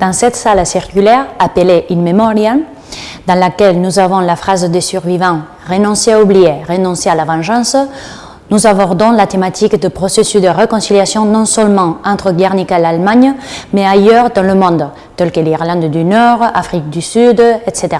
Dans cette salle circulaire, appelée In Memoriam, dans laquelle nous avons la phrase des survivants « renoncer à oublier, renoncer à la vengeance », nous abordons la thématique de processus de réconciliation non seulement entre Guernica et l'Allemagne, mais ailleurs dans le monde, tels que l'Irlande du Nord, Afrique du Sud, etc.